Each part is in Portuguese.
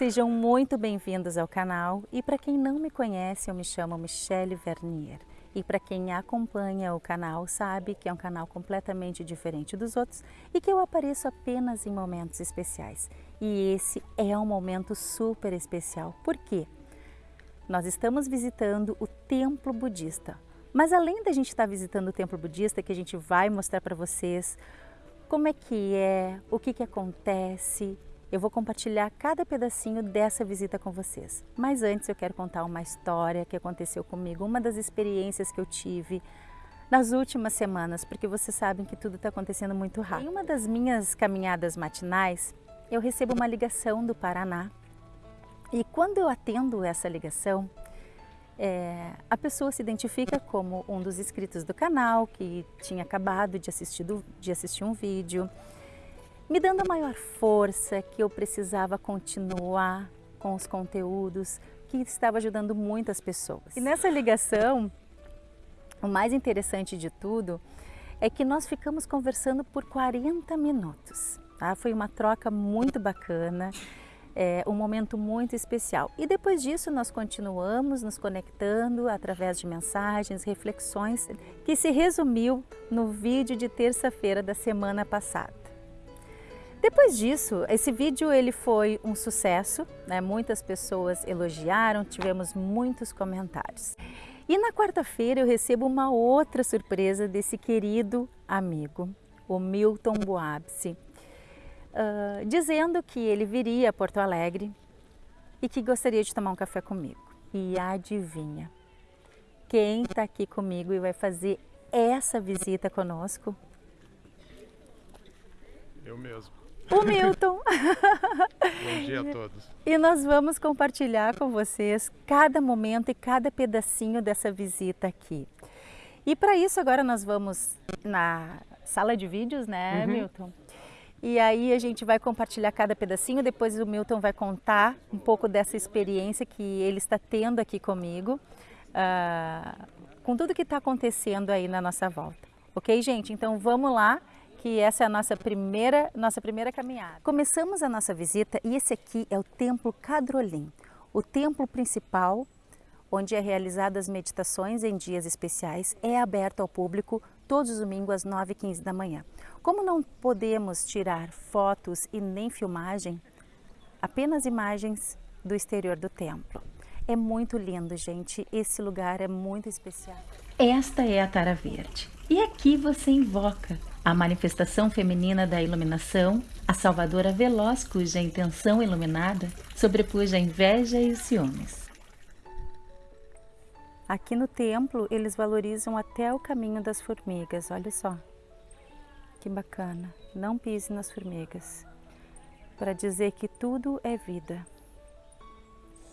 Sejam muito bem-vindos ao canal e para quem não me conhece, eu me chamo Michelle Vernier. E para quem acompanha o canal sabe que é um canal completamente diferente dos outros e que eu apareço apenas em momentos especiais. E esse é um momento super especial. Por quê? Nós estamos visitando o templo budista. Mas além da gente estar visitando o templo budista, que a gente vai mostrar para vocês como é que é, o que, que acontece, eu vou compartilhar cada pedacinho dessa visita com vocês. Mas antes eu quero contar uma história que aconteceu comigo, uma das experiências que eu tive nas últimas semanas, porque vocês sabem que tudo está acontecendo muito rápido. Em uma das minhas caminhadas matinais, eu recebo uma ligação do Paraná e quando eu atendo essa ligação, é, a pessoa se identifica como um dos inscritos do canal, que tinha acabado de assistir, do, de assistir um vídeo, me dando a maior força que eu precisava continuar com os conteúdos que estava ajudando muitas pessoas. E nessa ligação, o mais interessante de tudo é que nós ficamos conversando por 40 minutos. Tá? Foi uma troca muito bacana, é, um momento muito especial. E depois disso nós continuamos nos conectando através de mensagens, reflexões, que se resumiu no vídeo de terça-feira da semana passada. Depois disso, esse vídeo ele foi um sucesso, né? muitas pessoas elogiaram, tivemos muitos comentários. E na quarta-feira eu recebo uma outra surpresa desse querido amigo, o Milton Boabse, uh, dizendo que ele viria a Porto Alegre e que gostaria de tomar um café comigo. E adivinha, quem está aqui comigo e vai fazer essa visita conosco? Eu mesmo o Milton. Bom dia a todos. E nós vamos compartilhar com vocês cada momento e cada pedacinho dessa visita aqui. E para isso agora nós vamos na sala de vídeos, né, uhum. Milton? E aí a gente vai compartilhar cada pedacinho, depois o Milton vai contar um pouco dessa experiência que ele está tendo aqui comigo, uh, com tudo que está acontecendo aí na nossa volta. Ok, gente? Então vamos lá que essa é a nossa primeira, nossa primeira caminhada. Começamos a nossa visita e esse aqui é o Templo Cadrolim, o templo principal onde é realizadas meditações em dias especiais, é aberto ao público todos os domingos às 9h15 da manhã. Como não podemos tirar fotos e nem filmagem, apenas imagens do exterior do templo. É muito lindo, gente. Esse lugar é muito especial. Esta é a Tara Verde. E aqui você invoca a manifestação feminina da iluminação, a salvadora veloz cuja intenção iluminada sobrepuja a inveja e os ciúmes. Aqui no templo eles valorizam até o caminho das formigas, olha só. Que bacana, não pise nas formigas, para dizer que tudo é vida.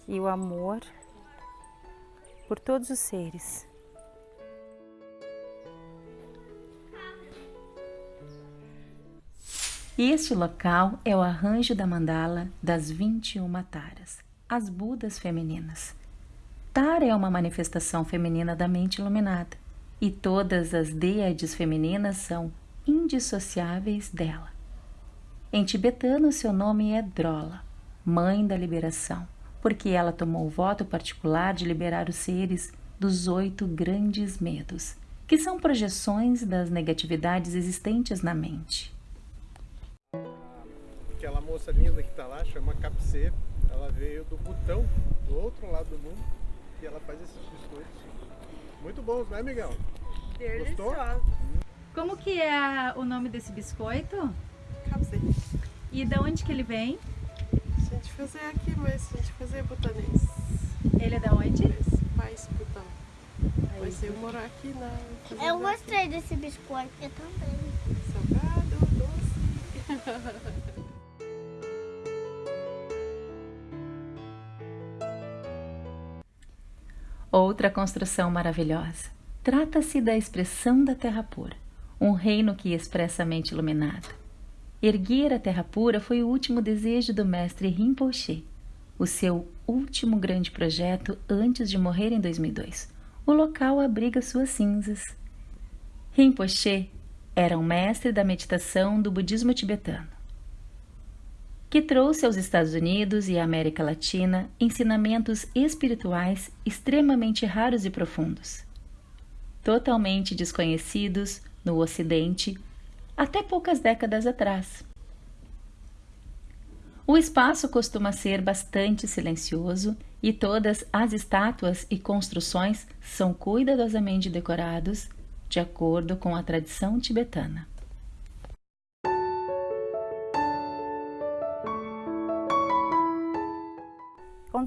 E o amor por todos os seres E este local é o arranjo da mandala das 21 taras, as Budas femininas. Tara é uma manifestação feminina da mente iluminada, e todas as deiades femininas são indissociáveis dela. Em tibetano, seu nome é Drola, mãe da liberação, porque ela tomou o voto particular de liberar os seres dos oito grandes medos, que são projeções das negatividades existentes na mente aquela moça linda que está lá, chama Capsê. Ela veio do Butão, do outro lado do mundo, e ela faz esses biscoitos. Muito bons, né, Miguel? Hum. Como que é o nome desse biscoito? Capsê. E de onde que ele vem? A gente fazer aqui, mas a gente fazer butanês. Ele é da onde? Pais Butão. Mas eu morar aqui na... Eu gostei desse biscoito, eu também. Salgado, doce. Outra construção maravilhosa. Trata-se da expressão da terra pura, um reino que expressamente iluminado. Erguer a terra pura foi o último desejo do mestre Rinpoche, o seu último grande projeto antes de morrer em 2002, o local abriga suas cinzas. Rinpoche era um mestre da meditação do budismo tibetano, que trouxe aos Estados Unidos e à América Latina ensinamentos espirituais extremamente raros e profundos, totalmente desconhecidos no Ocidente até poucas décadas atrás. O espaço costuma ser bastante silencioso e todas as estátuas e construções são cuidadosamente decorados de acordo com a tradição tibetana.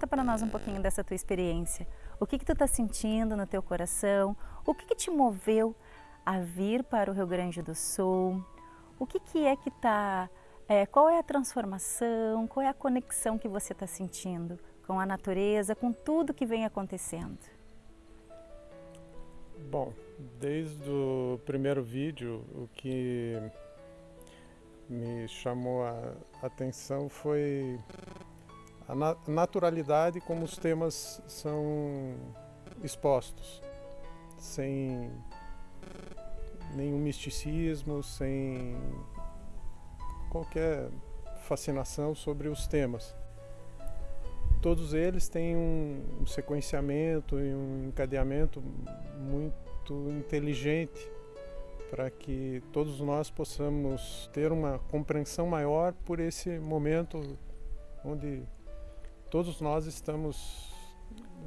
Conta para nós um pouquinho dessa tua experiência. O que que tu está sentindo no teu coração? O que que te moveu a vir para o Rio Grande do Sul? O que que é que está é, qual é a transformação, qual é a conexão que você está sentindo com a natureza, com tudo que vem acontecendo? Bom, desde o primeiro vídeo, o que me chamou a atenção foi a naturalidade como os temas são expostos, sem nenhum misticismo, sem qualquer fascinação sobre os temas. Todos eles têm um, sequenciamento e um encadeamento muito inteligente para que todos nós possamos ter uma compreensão maior por esse momento onde todos nós estamos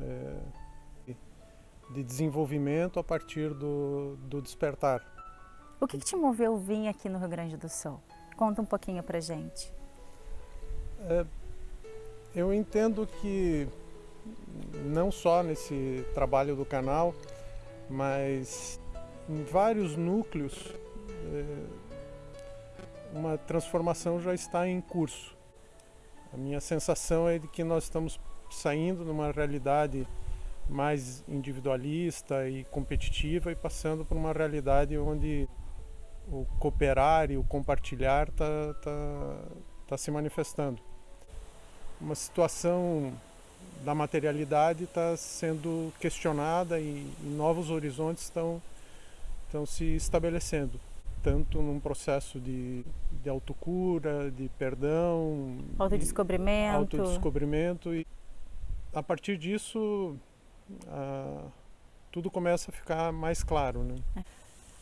é, de desenvolvimento a partir do, do despertar. O que, que te moveu vir aqui no Rio Grande do Sul? Conta um pouquinho pra gente. É, eu entendo que não só nesse trabalho do canal, mas em vários núcleos é, uma transformação já está em curso. A minha sensação é de que nós estamos saindo de uma realidade mais individualista e competitiva e passando por uma realidade onde o cooperar e o compartilhar está tá, tá se manifestando. Uma situação da materialidade está sendo questionada e, e novos horizontes estão, estão se estabelecendo, tanto num processo de, de autocura, de perdão, autodescobrimento. autodescobrimento e a partir disso a, tudo começa a ficar mais claro. Né?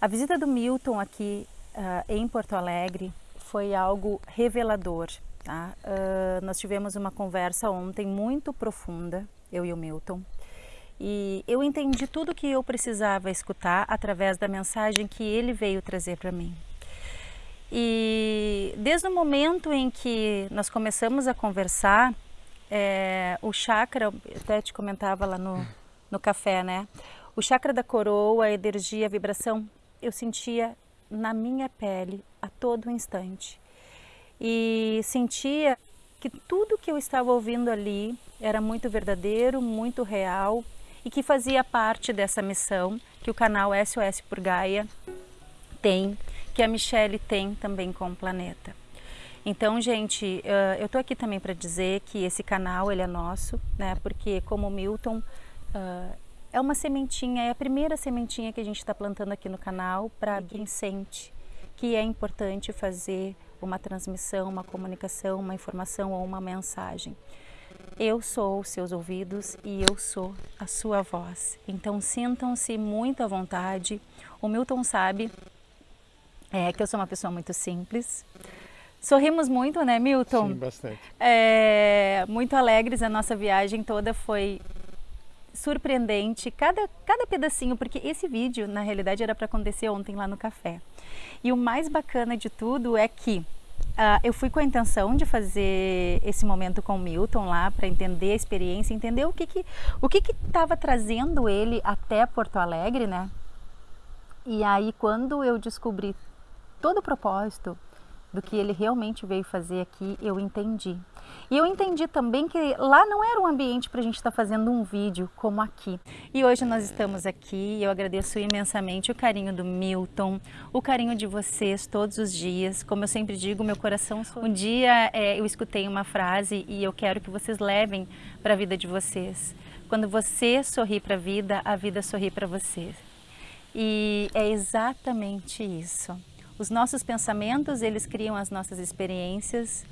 A visita do Milton aqui uh, em Porto Alegre foi algo revelador. Tá? Uh, nós tivemos uma conversa ontem muito profunda, eu e o Milton, e eu entendi tudo que eu precisava escutar através da mensagem que ele veio trazer para mim. E desde o momento em que nós começamos a conversar, é, o chakra, até te comentava lá no, no café, né? O chakra da coroa, a energia, a vibração eu sentia na minha pele a todo instante. E sentia que tudo que eu estava ouvindo ali era muito verdadeiro, muito real e que fazia parte dessa missão que o canal SOS por Gaia tem, que a Michelle tem também com o planeta. Então, gente, eu estou aqui também para dizer que esse canal ele é nosso, né? Porque como o Milton é uma sementinha, é a primeira sementinha que a gente está plantando aqui no canal para quem sente que é importante fazer uma transmissão, uma comunicação, uma informação ou uma mensagem. Eu sou os seus ouvidos e eu sou a sua voz. Então sintam-se muito à vontade. O Milton sabe é, que eu sou uma pessoa muito simples. Sorrimos muito, né, Milton? Sim, bastante. É, muito alegres. A nossa viagem toda foi surpreendente, cada, cada pedacinho, porque esse vídeo, na realidade, era para acontecer ontem lá no café. E o mais bacana de tudo é que Uh, eu fui com a intenção de fazer esse momento com o Milton lá para entender a experiência, entender o que que o que que estava trazendo ele até Porto Alegre, né? E aí quando eu descobri todo o propósito do que ele realmente veio fazer aqui, eu entendi. E eu entendi também que lá não era um ambiente para a gente estar tá fazendo um vídeo como aqui. E hoje nós estamos aqui e eu agradeço imensamente o carinho do Milton, o carinho de vocês todos os dias. Como eu sempre digo, meu coração... Um dia é, eu escutei uma frase e eu quero que vocês levem para a vida de vocês. Quando você sorri para a vida, a vida sorri para você. E é exatamente isso. Os nossos pensamentos, eles criam as nossas experiências.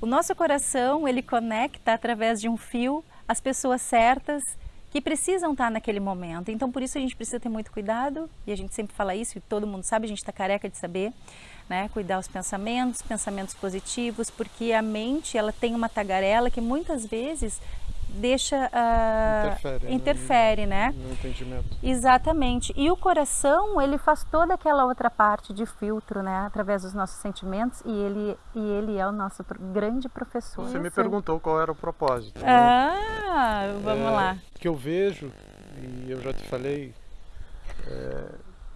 O nosso coração, ele conecta através de um fio as pessoas certas que precisam estar naquele momento. Então, por isso a gente precisa ter muito cuidado, e a gente sempre fala isso, e todo mundo sabe, a gente está careca de saber, né? Cuidar os pensamentos, pensamentos positivos, porque a mente, ela tem uma tagarela que muitas vezes deixa uh, interfere, interfere né? no, no, entendimento. Exatamente. E o coração ele faz toda aquela outra parte de filtro, né? Através dos nossos sentimentos e ele e ele é o nosso grande professor. Você me perguntou qual era o propósito. Né? Ah, né? vamos é, lá. Que eu vejo e eu já te falei é,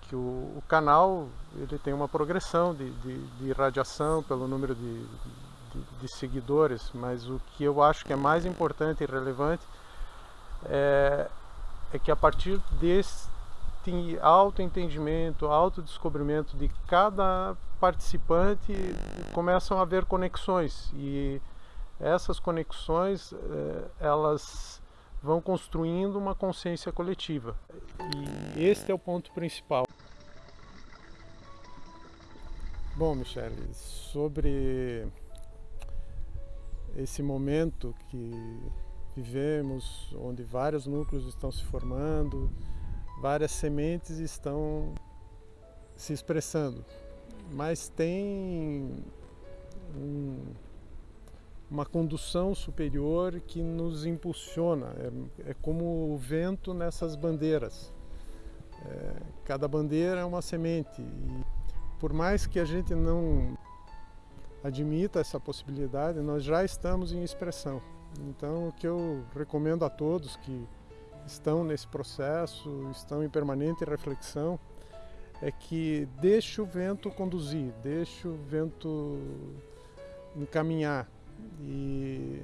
que o, o, canal ele tem uma progressão de, de, de radiação pelo número de de, de, seguidores, mas o que eu acho que é mais importante e relevante é, é que a partir desse autoentendimento, autodescobrimento de cada participante começam a haver conexões e essas conexões é, elas vão construindo uma consciência coletiva e este é o ponto principal. Bom, Michele, sobre esse momento que vivemos, onde vários núcleos estão se formando, várias sementes estão se expressando, mas tem um, uma condução superior que nos impulsiona, é, é como o vento nessas bandeiras. É, cada bandeira é uma semente. E por mais que a gente não admita essa possibilidade, nós já estamos em expressão. Então, o que eu recomendo a todos que estão nesse processo, estão em permanente reflexão, é que deixe o vento conduzir, deixe o vento encaminhar. E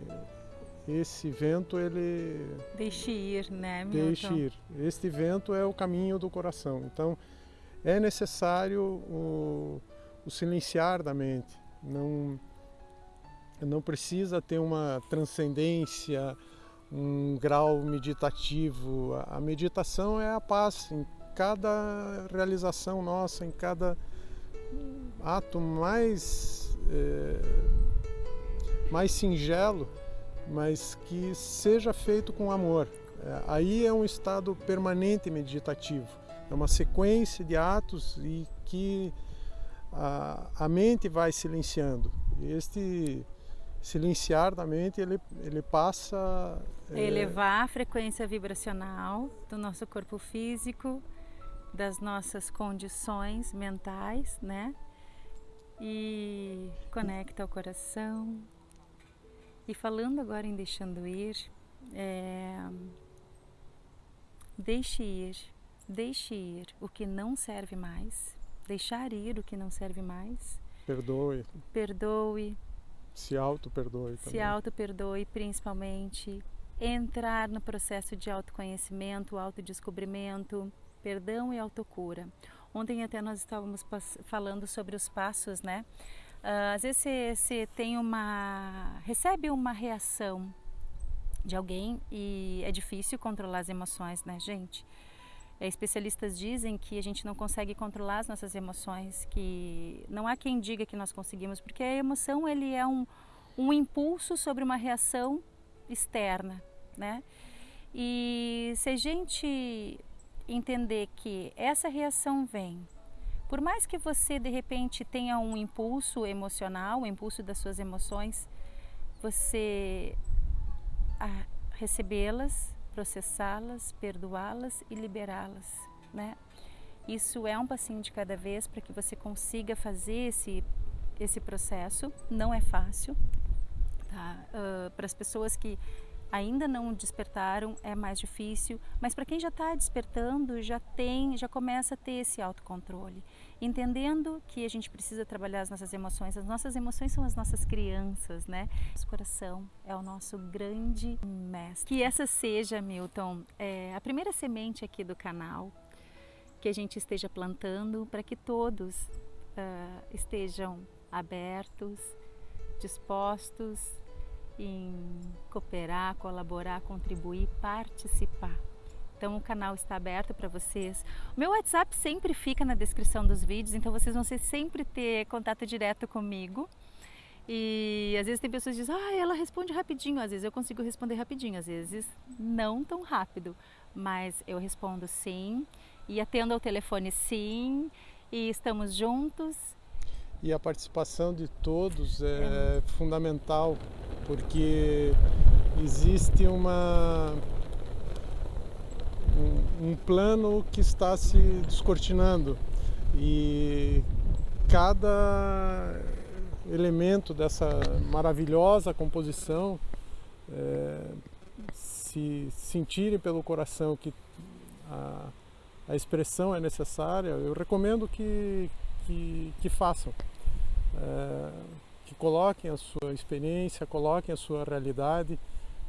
esse vento, ele... Deixe ir, né, Milton? Deixe ir. Este vento é o caminho do coração. Então, é necessário o, o silenciar da mente, não, não precisa ter uma transcendência, um grau meditativo. A meditação é a paz em cada realização nossa, em cada ato mais, é, mais singelo, mas que seja feito com amor. É, aí é um estado permanente meditativo. É uma sequência de atos e que a, a mente vai silenciando. Este silenciar da mente, ele, ele passa... É... Elevar a frequência vibracional do nosso corpo físico, das nossas condições mentais, né? E conecta ao coração. E falando agora em deixando ir, é... deixe ir, deixe ir o que não serve mais, deixar ir o que não serve mais. Perdoe. Perdoe. Se auto-perdoe também. Se auto-perdoe, principalmente. Entrar no processo de autoconhecimento, autodescobrimento, perdão e autocura. Ontem até nós estávamos falando sobre os passos, né? Uh, às vezes você, você tem uma... recebe uma reação de alguém e é difícil controlar as emoções, né, gente? É, especialistas dizem que a gente não consegue controlar as nossas emoções, que não há quem diga que nós conseguimos, porque a emoção ele é um, um impulso sobre uma reação externa, né? E se a gente entender que essa reação vem, por mais que você de repente tenha um impulso emocional, um impulso das suas emoções, você recebê-las processá-las, perdoá-las e liberá-las, né? Isso é um passinho de cada vez para que você consiga fazer esse, esse processo. Não é fácil, tá? Uh, para as pessoas que ainda não despertaram é mais difícil, mas para quem já está despertando já tem, já começa a ter esse autocontrole, entendendo que a gente precisa trabalhar as nossas emoções. As nossas emoções são as nossas crianças, né? Nosso coração é o nosso grande mestre. Que essa seja, Milton, é, a primeira semente aqui do canal que a gente esteja plantando para que todos uh, estejam abertos, dispostos em cooperar, colaborar, contribuir, participar. Então o canal está aberto para vocês. O meu WhatsApp sempre fica na descrição dos vídeos, então vocês vão sempre ter contato direto comigo. E às vezes tem pessoas que dizem, ah, ela responde rapidinho. Às vezes eu consigo responder rapidinho, às vezes não tão rápido. Mas eu respondo sim, e atendo ao telefone sim, e estamos juntos. E a participação de todos é, fundamental, porque existe uma um, um plano que está se descortinando e cada elemento dessa maravilhosa composição é, se sentirem pelo coração que a, a, expressão é necessária, eu recomendo que, que, que façam. É, que coloquem a sua experiência, coloquem a sua realidade,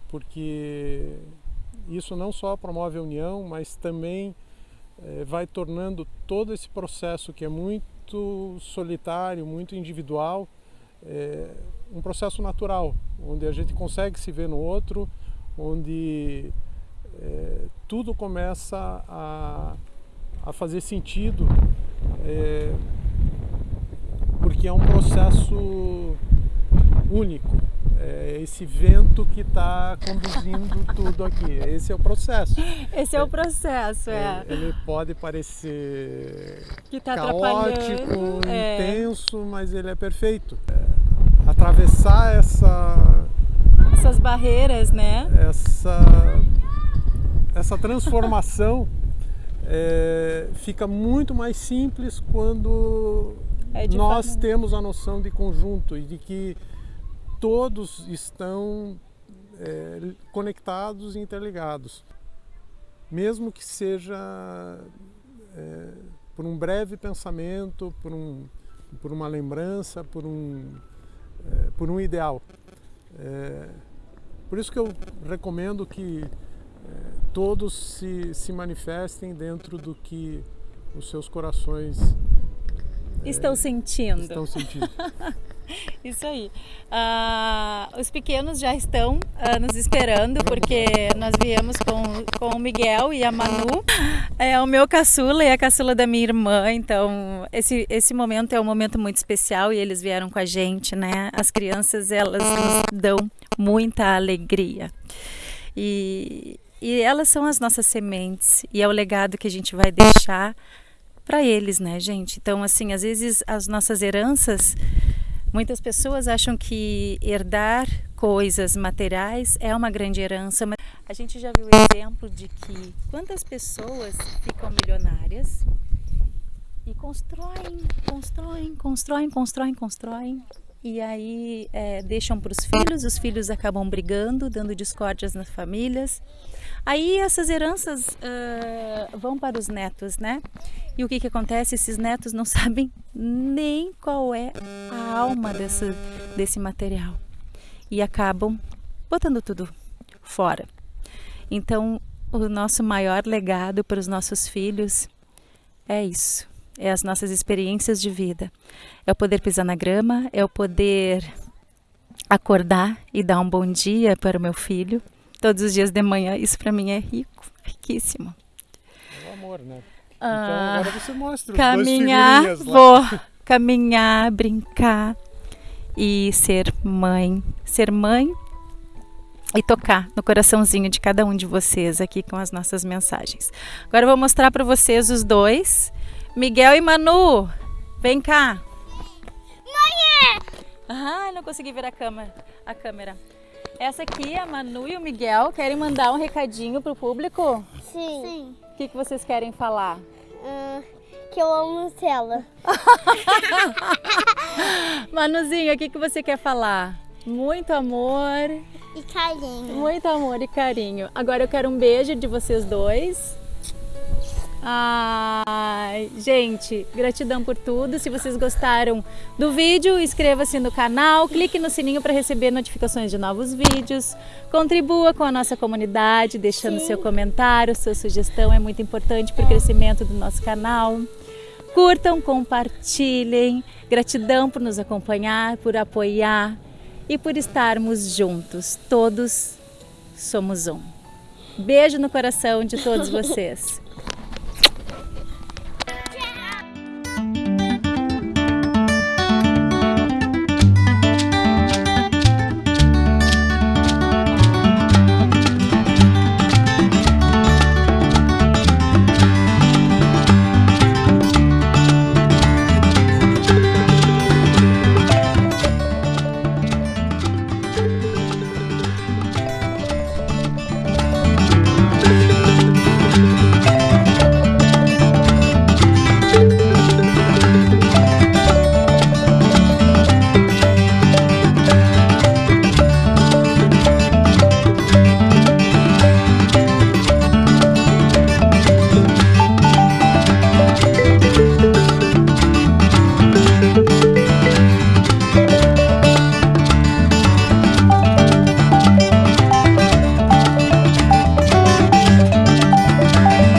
porque isso não só promove a união, mas também é, vai tornando todo esse processo que é muito solitário, muito individual, é, um processo natural, onde a gente consegue se ver no outro, onde tudo começa a, a fazer sentido, porque é um processo único. É esse vento que está conduzindo tudo aqui. Esse é o processo. Esse é, é o processo, é. é. Ele pode parecer tá caótico, é. intenso, mas ele é perfeito. É, atravessar essa essas barreiras, né? Essa essa transformação é, fica muito mais simples quando é nós forma... temos a noção de conjunto e de que todos estão é, conectados e interligados. Mesmo que seja é, por um breve pensamento, por, um, por uma lembrança, por um, é, por um ideal. É, por isso que eu recomendo que é, todos se, se manifestem dentro do que os seus corações estão sentindo. Estão sentindo. Isso aí. Uh, os pequenos já estão uh, nos esperando porque nós viemos com, com o Miguel e a Manu. É o meu caçula e a caçula da minha irmã. Então, esse, esse momento é um momento muito especial e eles vieram com a gente, né? As crianças, elas nos dão muita alegria. E, e elas são as nossas sementes e é o legado que a gente vai deixar para eles, né, gente? Então, assim, às vezes as nossas heranças Muitas pessoas acham que herdar coisas materiais é uma grande herança, mas a gente já viu o exemplo de que quantas pessoas ficam milionárias e constroem, constroem, constroem, constroem, constroem e aí é, deixam para os filhos, os filhos acabam brigando, dando discórdias nas famílias. Aí essas heranças uh, vão para os netos, né? E o que, que acontece? Esses netos não sabem nem qual é a alma desse, desse material e acabam botando tudo fora. Então, o nosso maior legado para os nossos filhos é isso é as nossas experiências de vida. É o poder pisar na grama, é o poder acordar e dar um bom dia para o meu filho todos os dias de manhã. Isso para mim é rico, riquíssimo. É o amor, né? Então ah, agora você mostra caminhar, os vou caminhar, brincar e ser mãe, ser mãe e tocar no coraçãozinho de cada um de vocês aqui com as nossas mensagens. Agora eu vou mostrar para vocês os dois Miguel e Manu, vem cá. Mãe! Ah, não consegui ver a câmera. A câmera. Essa aqui, a Manu e o Miguel, querem mandar um recadinho pro público? Sim. Sim. O que, que vocês querem falar? Uh, que eu amo Nutella. Manuzinho, o que, que você quer falar? Muito amor. E carinho. Muito amor e carinho. Agora eu quero um beijo de vocês dois. Ai, gente, gratidão por tudo. Se vocês gostaram do vídeo, inscreva-se no canal, clique no sininho para receber notificações de novos vídeos. Contribua com a nossa comunidade, deixando Sim. seu comentário, sua sugestão é muito importante para o crescimento do nosso canal. Curtam, compartilhem. Gratidão por nos acompanhar, por apoiar e por estarmos juntos. Todos somos um. Beijo no coração de todos vocês.